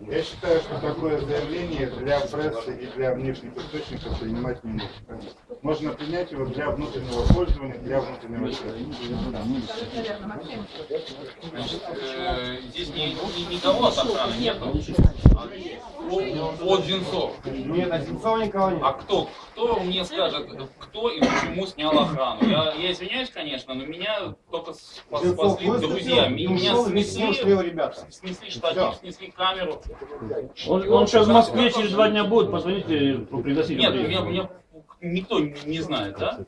Я считаю, что такое заявление для прессы и для внешних источников принимать не нужно. Можно принять его для внутреннего пользования, для внутреннего.
Значит, э, здесь ни, ни- никого от охраны нету. От Зинцов.
Нет, а Сенцова никого нет.
А кто? Кто мне скажет, кто и почему снял охрану? Я, я извиняюсь, конечно, но меня только спасли друзья. Меня
ушел,
снесли, штатив, снесли камеру.
Он, он сейчас в Москве через два дня будет, позвоните, пригласите.
Нет, меня, меня никто не знает, да?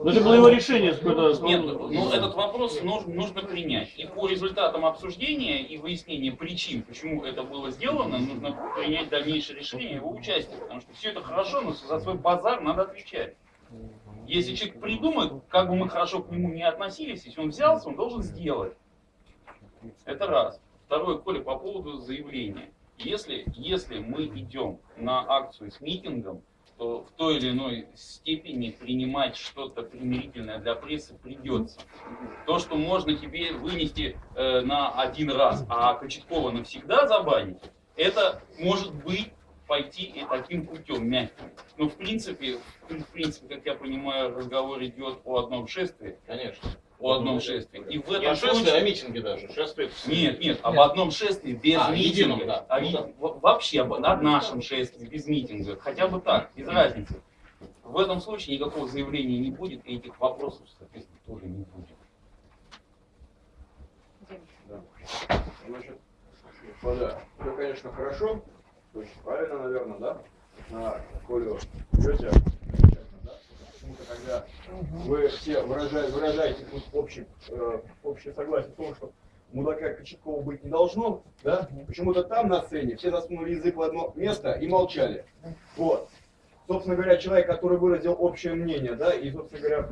Ну, это было его решение какое-то.
Нет, ну этот вопрос нужно, нужно принять. И по результатам обсуждения и выяснения причин, почему это было сделано, нужно принять дальнейшее решение его участия. Потому что все это хорошо, но за свой базар надо отвечать. Если человек придумает, как бы мы хорошо к нему не относились, если он взялся, он должен сделать. Это раз. Второе, Коля, по поводу заявления. Если, если мы идем на акцию с митингом, то в той или иной степени принимать что-то примирительное для прессы придется. То, что можно тебе вынести э, на один раз, а Кочеткова навсегда забанить, это может быть пойти и таким путем мягким. Но в принципе, в принципе, как я понимаю, разговор идет о одном шествии.
Конечно.
О одном шествии. И в этом
о шествии,
случае-
а митинге даже. Шествие
нет, нет, об одном шествии без
А,
митинга.
едином, да.
А
Ну да.
Вообще об, о нашем шествии без митинга. Хотя бы так, без разницы. В этом случае никакого заявления не будет, и этих вопросов, соответственно, тоже не будет.
Значит, господа, все, конечно, хорошо, очень правильно, наверное, да? На Колю да? Почему-то, когда вы все выражаете, выражаете тут общий, э, общее согласие в том, что мудака Кочеткова быть не должно, да? Почему-то там на сцене все засунули язык в одно место и молчали. Вот. Собственно говоря, человек, который выразил общее мнение, да, и, собственно говоря,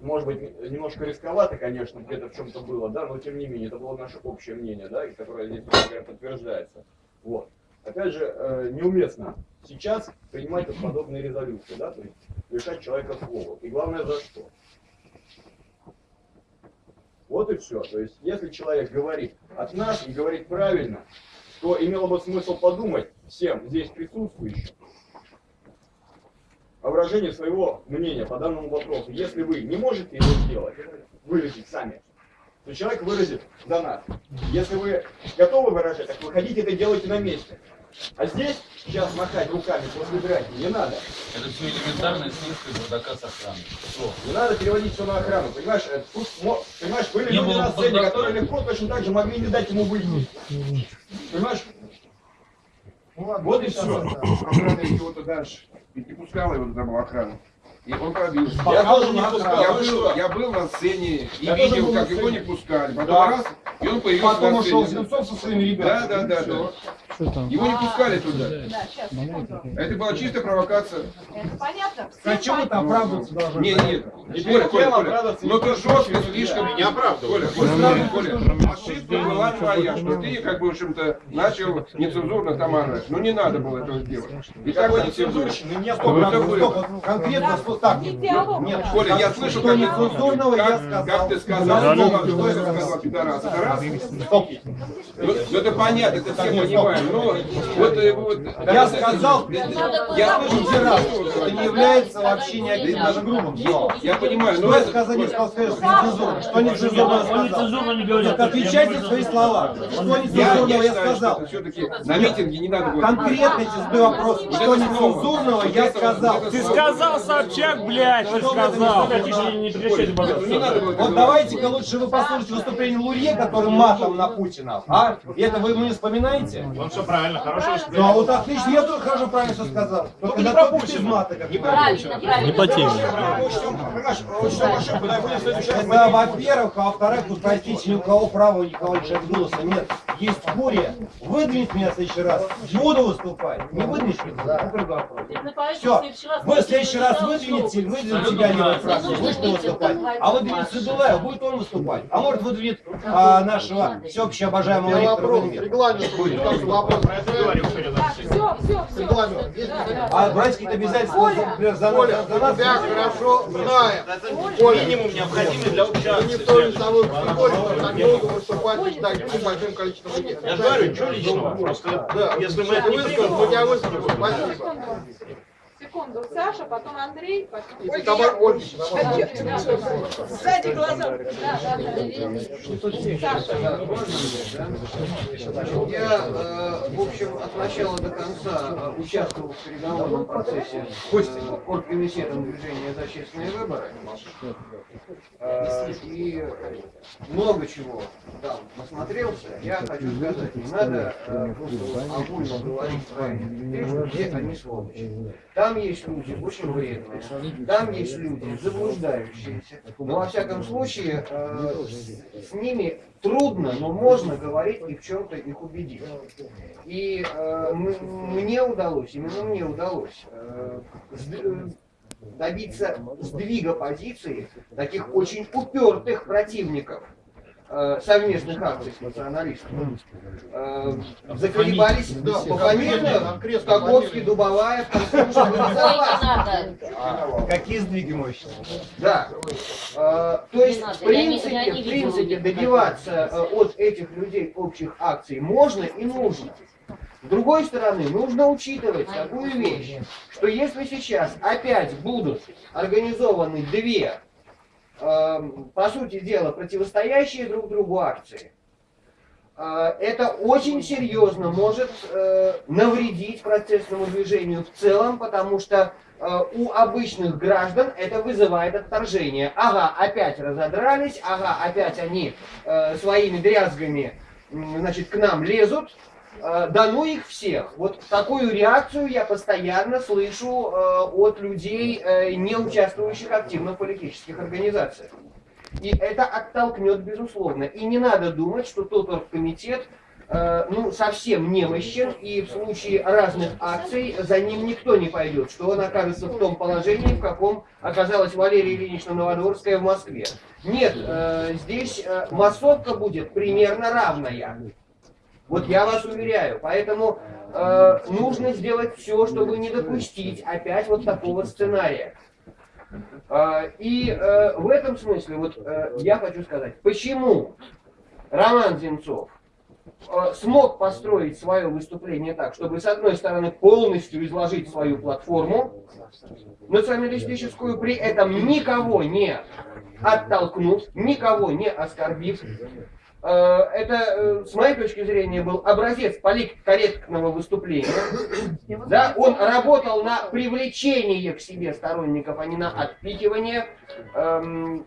может быть, немножко рисковато, конечно, где-то в чем-то было, да, но тем не менее, это было наше общее мнение, да, и которое здесь, собственно говоря, подтверждается. Вот. Опять же, э, неуместно сейчас принимать подобные резолюции, да, то есть лишать человека слова. И главное, за что? Вот и все. То есть, если человек говорит от нас и говорит правильно, то имело бы смысл подумать всем здесь присутствующим, о выражении своего мнения по данному вопросу. Если вы не можете его сделать, выразить сами, то человек выразит за нас. Если вы готовы выражать, так выходите это делайте на месте. А здесь сейчас махать руками после драки не надо.
Это все элементарная снижка бардака с. Все.
Не надо переводить все на охрану. Понимаешь, э, тут, понимаешь были
Не
люди на сцене,
бардака.
которые легко точно так же могли не дать ему выйти. Понимаешь?
Вот и все. Охрана его-то дальше. Ведь не пускала его туда была охрана. И он пробился.
Я тоже не пускал,
Я был,
что?
я был на сцене и
Я
видел, как его не пускали. Потом
Да.
раз, и он появился
Потом
на
ушел
сцене.
Земцов со своими
Да,
ребятами.
да, да, да. Его не пускали туда.
Да, сейчас.
Это была чистая провокация.
Это понятно.
А ты
понятно.
оправдываться должен?
Не, нет.
И
Коля, Коля, Ну ты
не
жестко слишком.
Не оправдывай.
Коля, Коля, Коля, ошибка была твоя, что ты, как бы, в общем-то, начал нецензурно там орать. Ну не надо было этого делать. И так не?
Нет,
Что
Стоп,
это
стоп,
было?
стоп, вот конкретно, что так.
Не диалог,
Нет.
Коля, я слышал,
что
как
нецензурного я сказал.
как ты сказал,
Да,
что,
я
это сказал пидорас. Это раз.
Стоп.
Ну, ну, это понятно, это все понимаем. Но вот, э, вот
Я сказал,
я слышу
пидорас.
что
Это не является вообще ни одним даже грубым словом.
Я понимаю,
Что
но это...
сказал, не сказал, что нецензурно. Что нецензурно сказал?
не
отвечайте за свои слова. Что нецензурного
я
сказал?
все-таки на митинге не надо было...
Конкретно тебе вопрос. Что нецензурного я сказал.
Ты сказал, Собчак, блядь, ты сказал.
Ну,
Вот давайте-ка лучше вы послушайте выступление Лурье, который матом на Путина. А? Это вы мне вспоминаете?
Он все правильно, хорошо
Ну а вот отлично, я тоже хорошо правильно все сказал. Только
не
на
про Путина.
мата, как
Не.
Правильно.
Не по теме.
Да,
Да, во-первых, а во-вторых, тут, простите, ни у кого права никого лишать голоса нет. Есть буря. Выдвинет меня в следующий раз. Буду выступать. Не выдвинешь меня? Это другой вопрос. Все. Вы в следующий раз выдвинете, выдвинет тебя левая фракция, будешь ты выступать. А выдвинет Садулаев, будет он выступать. А может выдвинет а, нашего всеобщего обожаемого Виктора Владимировича.
Так, все, все, все.
А брать какие-то обязательства, например, за нас, за нас.
хорошо знаем.
Минимум необходимый для участия.
Никто не с тобой спорит, что так долго выступать так с большим количеством людей.
Я же говорю, ничего личного. Просто
Да,
если мы это не
высказал,
примем,
то я высказал. Спасибо.
Секунду, Саша, потом Андрей, потом...
И Тамара Ольгич,
Сзади глаза.
Я, э, в общем, от начала до конца э, участвовал в переговорном процессе с оргкомитетом движения за честные выборы. Э, И много чего там насмотрелся. Я хочу сказать, не надо э, просто огульно говорить про что все они сволочи. Там есть люди очень вредные, там есть люди заблуждающиеся. Но во всяком случае, э, с, ними трудно, но можно говорить и в чем-то их убедить. И э, мне удалось, именно мне удалось э, э, добиться сдвига позиции таких очень упертых противников совместных акций с националистами. Э, заколебались, да, пофамильно, Скаковский, Дубовая,
надо.
Какие сдвиги мощные?
Да. Э, то есть, в принципе, в принципе, добиваться э, от этих людей общих акций можно и нужно. С другой стороны, нужно учитывать такую вещь, что если сейчас опять будут организованы две, по сути дела, противостоящие друг другу акции, э, это очень серьезно может э, навредить процессному движению в целом, потому что э, у обычных граждан это вызывает отторжение. Ага, опять разодрались, ага, опять они своими дрязгами значит, к нам лезут, да ну их всех. Вот такую реакцию я постоянно слышу э, от людей, э, не участвующих активно в политических организациях. И это оттолкнет, безусловно. И не надо думать, что тот оргкомитет э, ну, совсем немощен, и в случае разных акций за ним никто не пойдет, что он окажется в том положении, в каком оказалась Валерия Ильинична Новодворская в Москве. Нет, э, здесь э, массовка будет примерно равная. Вот я вас уверяю. Поэтому э, нужно сделать все, чтобы не допустить опять вот такого сценария. Э, и э, в этом смысле вот э, я хочу сказать, почему Роман Земцов э, смог построить свое выступление так, чтобы с одной стороны полностью изложить свою платформу националистическую, при этом никого не оттолкнув, никого не оскорбив, это, э, с моей точки зрения, был образец политкорректного выступления. Да, он работал на привлечение к себе сторонников, а не на отпихивание эм,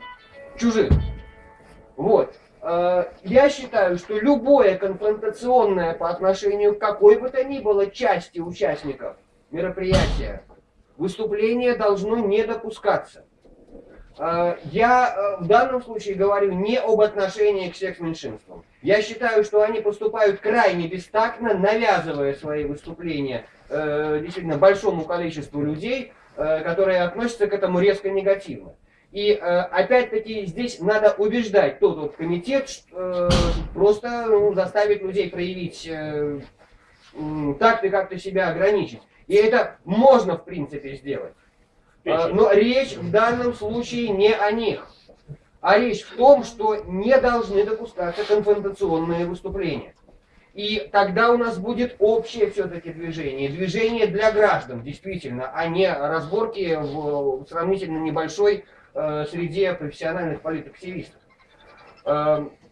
чужих. Вот. Э, Я считаю, что любое конфронтационное по отношению к какой бы то ни было части участников мероприятия выступление должно не допускаться. Э, Я э, в данном случае говорю не об отношении к секс-меньшинствам. Я считаю, что они поступают крайне бестактно, навязывая свои выступления э, действительно большому количеству людей, которые относятся к этому резко негативно. И опять-таки здесь надо убеждать тот вот комитет, просто ну, заставить людей проявить так-то как-то себя ограничить. И это можно в принципе сделать. А, Но речь в данном случае не о них, а речь в том, что не должны допускаться конфронтационные выступления. И тогда у нас будет общее все-таки движение, движение для граждан, действительно, а не разборки в сравнительно небольшой э, среде профессиональных политактивистов.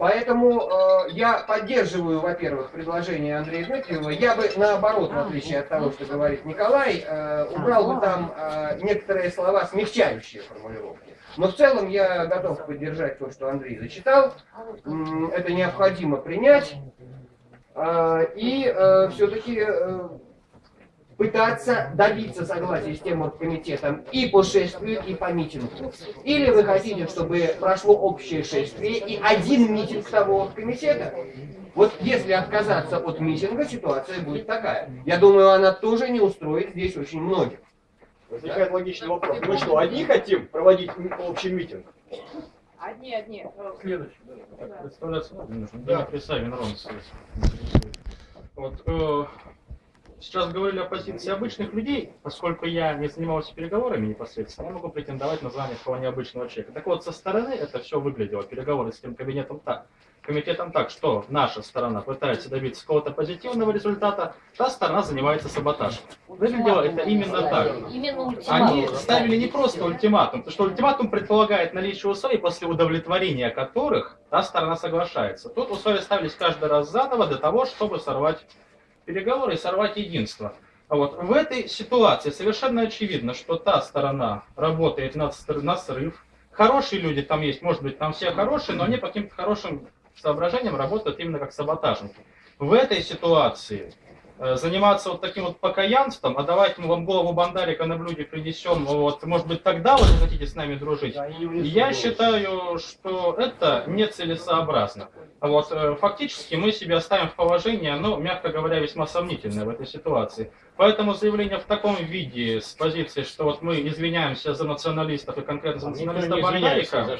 Э, Поэтому э, я поддерживаю, во-первых, предложение Андрея Дмитриева. Я бы наоборот, в отличие от того, что говорит Николай, э, убрал бы там э, некоторые слова, смягчающие формулировки. Но в целом я готов поддержать то, что Андрей зачитал. М, Это необходимо принять. Э, И все-таки пытаться добиться согласия с тем вот комитетом и по шествию, и по митингу. Или вы хотите, чтобы прошло общее шествие и один митинг того комитета? Вот если отказаться от митинга, ситуация будет такая. Я думаю, она тоже не устроит здесь очень многих.
Возникает логичный вопрос. Мы что, одни хотим проводить общий митинг?
Одни, одни.
Следующий.
Да.
Представляться.
Да.
Савин, Ромс. Вот, э, сейчас говорили о позиции обычных людей, поскольку я не занимался переговорами непосредственно, я могу претендовать на звание такого необычного человека. Так вот, со стороны это все выглядело, переговоры с тем кабинетом так, комитетом так, что наша сторона пытается добиться какого-то позитивного результата, та сторона занимается саботажем. Выглядело это именно так. Они ставили не просто ультиматум, потому что ультиматум предполагает наличие условий, после удовлетворения которых та сторона соглашается. Тут условия ставились каждый раз заново для того, чтобы сорвать переговоры и сорвать единство. А вот в этой ситуации совершенно очевидно, что та сторона работает на, на срыв. Хорошие люди там есть, может быть, там все хорошие, но они по каким-то хорошим соображениям работают именно как саботажники. В этой ситуации заниматься вот таким вот покаянством, а давайте мы вам голову бандарика на блюде принесем, вот, может быть, тогда вы захотите с нами дружить. Я считаю, что это нецелесообразно. Вот, э, фактически мы себя ставим в положение, ну, мягко говоря, весьма сомнительное в этой ситуации. Поэтому заявление в таком виде, с позиции, что вот мы извиняемся за националистов и конкретно за националиста Бандарика,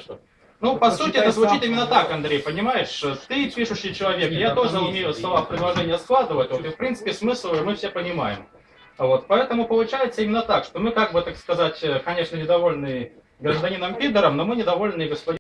ну, по сути, это звучит именно так, Андрей, понимаешь? Ты пишущий человек, я тоже умею слова в предложения складывать, вот, и, в принципе, смысл мы все понимаем. Вот, поэтому получается именно так, что мы, как бы, так сказать, э, конечно, недовольны гражданином Пидором, но мы недовольны господином